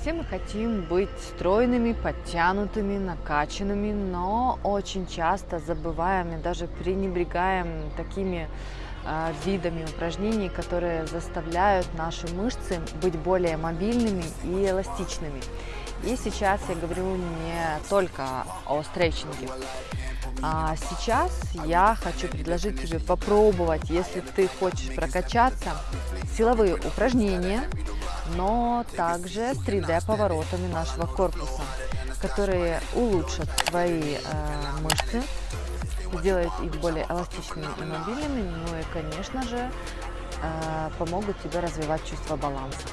Все мы хотим быть стройными, подтянутыми, накачанными, но очень часто забываем и даже пренебрегаем такими э, видами упражнений, которые заставляют наши мышцы быть более мобильными и эластичными. И сейчас я говорю не только о стретчинге. А сейчас я хочу предложить тебе попробовать, если ты хочешь прокачаться, силовые упражнения, но также с 3D поворотами нашего корпуса, которые улучшат твои э, мышцы, сделают их более эластичными и мобильными, ну и, конечно же, э, помогут тебе развивать чувство баланса.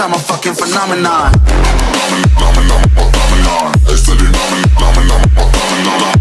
I'm a fucking phenomenon. phenomenon, phenomenon. Phenomenon,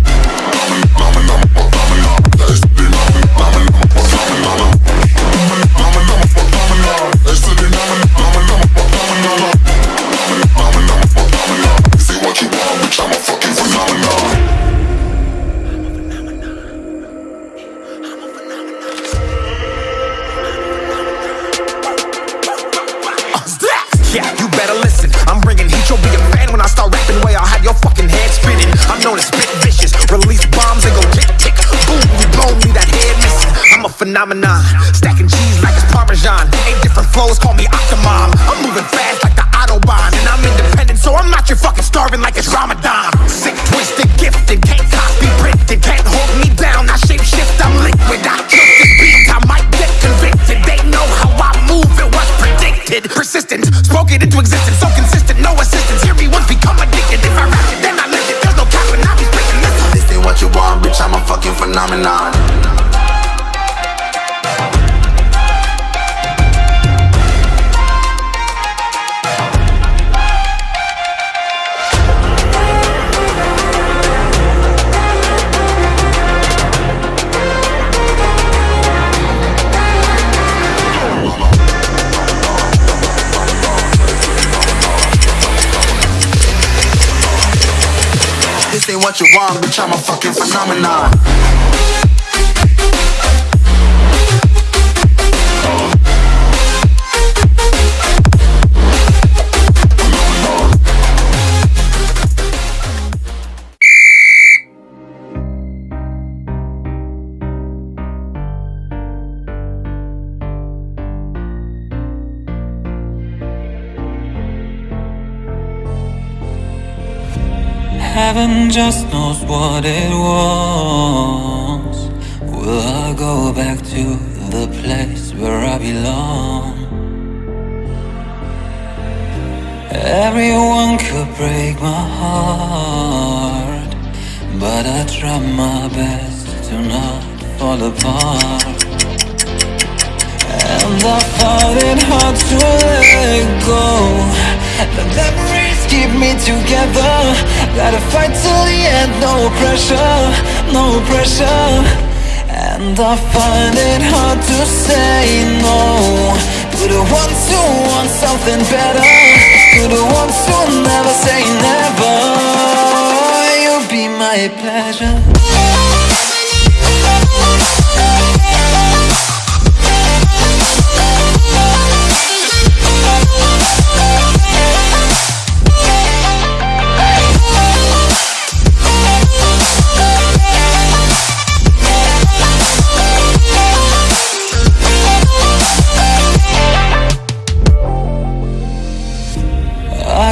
phenomenon. Stacking cheese like it's Parmesan. Eight different flows, call me Octomom. I'm moving fast like the Autobahn. And I'm independent, so I'm not your fucking starving like it's Ramadan. Sick, twisted, gifted, can't copy, printed, can't hold me down. I shape shift, I'm liquid. I killed this beat, I might get convicted. They know how I move, it was predicted. Persistent, spoke it into existence, so consistent, no assistance. Hear me once, become addicted. If I rap it, then I live it. There's no cap when I be. Listen, this ain't what you want, bitch. I'm a fucking phenomenon. Ain't what you want, bitch, I'm a fucking phenomenon. Heaven just knows what it was. Will I go back to the place where I belong? Everyone could break my heart But I try my best to not fall apart. And I find it hard to let go. The memories keep me together. Gotta fight till the end, no pressure, no pressure. And I find it hard to say no. To the ones who want something better. To the ones who never say never. You'll be my pleasure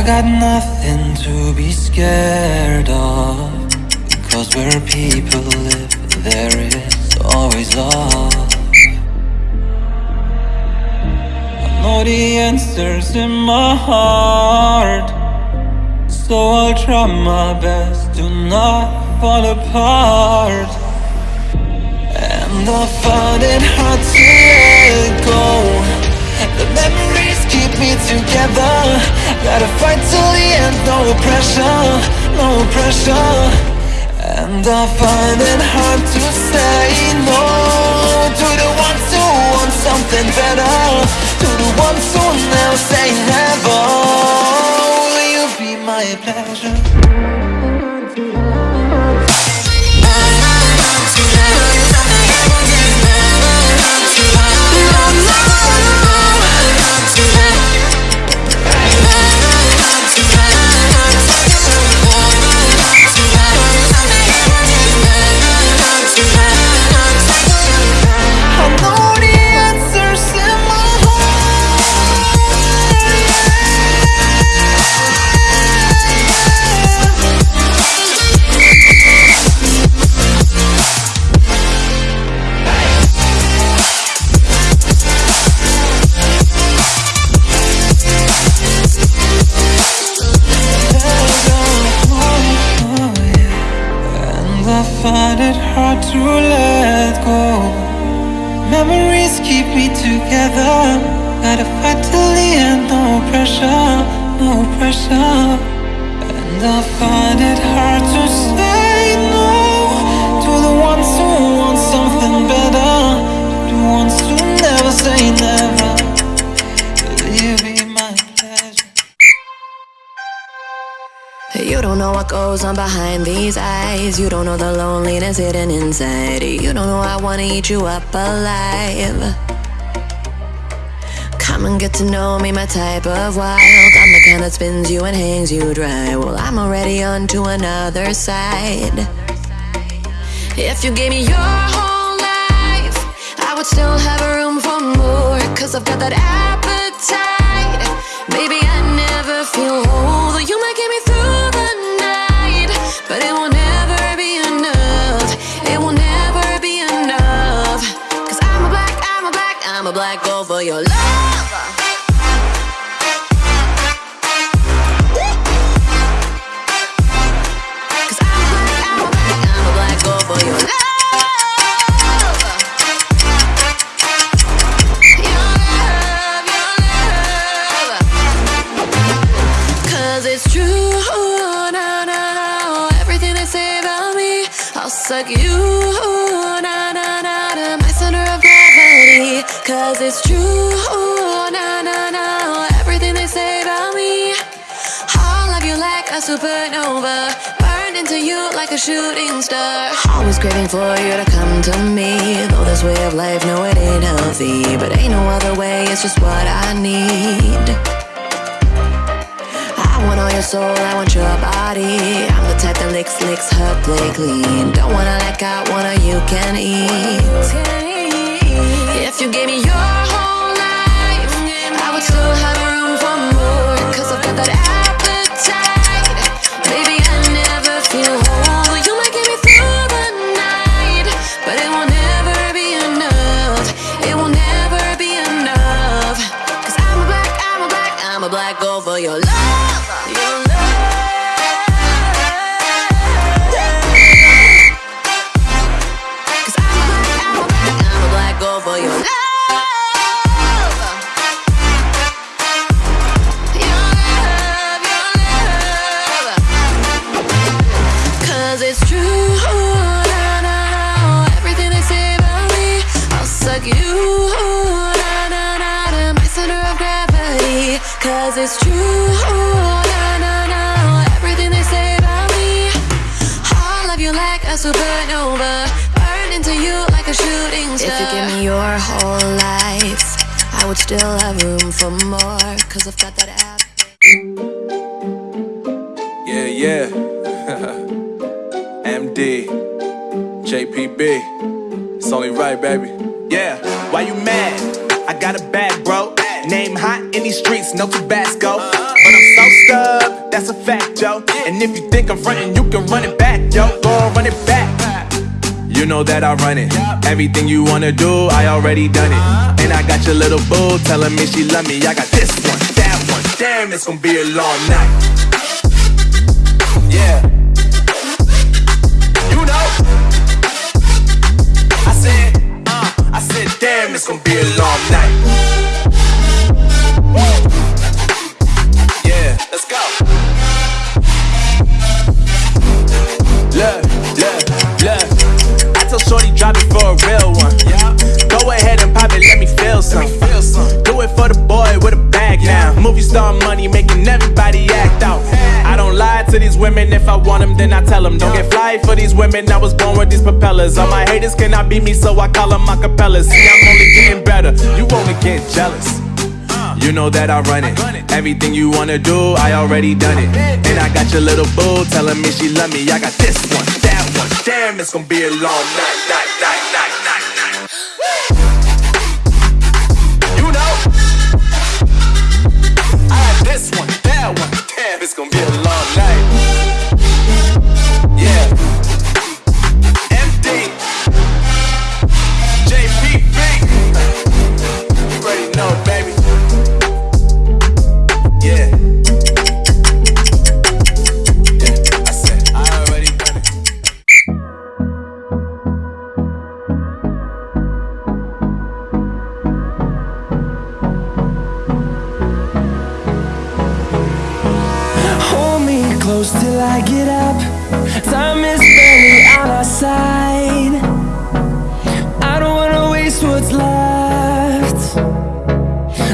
got nothing to be scared of. Cause where people live, there is always love. I know the answers in my heart. So I'll try my best to not fall apart. And I find it hard to let go. The memories me together. Gotta fight till the end, no pressure, no pressure. And I find it hard to say no. To the ones who want something better To the ones who never say never. Will you be my pleasure. Pressure, no pressure. And I find it hard to say no to the ones who want something better, the ones who never say never. You my pleasure? You don't know what goes on behind these eyes. You don't know the loneliness hidden inside. You don't know I wanna eat you up alive. Come and get to know me, my type of wild. I'm the kind that spins you and hangs you dry. Well, I'm already on to another side. If you gave me your whole life, I would still have room for more. Cause I've got that appetite. Baby, I never feel whole. Though you might get me through the night, but it will a black, gold for your love. Suck you, na Cause it's true, na na na. Everything they say about me, I'll love you like a supernova. Burn into you like a shooting star. Always craving for you to come to me. Though this way of life, no, it ain't healthy. But ain't no other way, it's just what I need. I want all your soul, I want your body. I'm the type that licks, licks her play clean. Don't wanna let go, wanna you can eat. If you gave me your whole life, I would still have room for more. Cause I've got that appetite. Baby, I never feel whole. You might get me through the night, but it will never be enough. It will never be enough. Cause I'm a black, I'm a black, I'm a black for your love. Cause it's true, na na na. Everything they say about me, I'll love you like a supernova. Burn into you like a shooting star. If you give me your whole life, I would still have room for more. Cause I've got that app. Yeah, yeah. MD, JPB. It's only right, baby. Yeah, why you mad? I got a bag, bro. Name hot in these streets, no Tabasco. But I'm so stubbed, that's a fact, yo. And if you think I'm frontin', you can run it back, yo. Go on, run it back. You know that I run it. Everything you wanna do, I already done it. And I got your little boo telling me she love me. I got this one, that one. Damn, it's gonna be a long night. Yeah. You know. I said, uh, I said, damn, it's gonna be a long night. For these women. I was born with these propellers. All my haters cannot beat me, so I call them my capellas. See, I'm only getting better. You only get jealous. You know that I run it. Everything you wanna do, I already done it. And I got your little boo telling me she love me. I got this one, that one. Damn, it's gonna be a long night, night, night, night. On our side. I don't wanna waste what's left.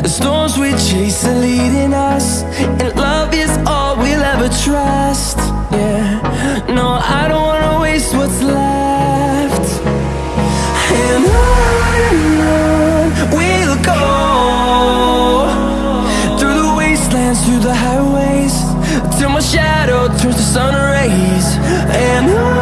The storms we chase are leading us, and love is all we'll ever trust. Yeah, no, I don't wanna waste what's left. And on we'll go through the wastelands, through the highways, till my shadow turns to sun rays. And on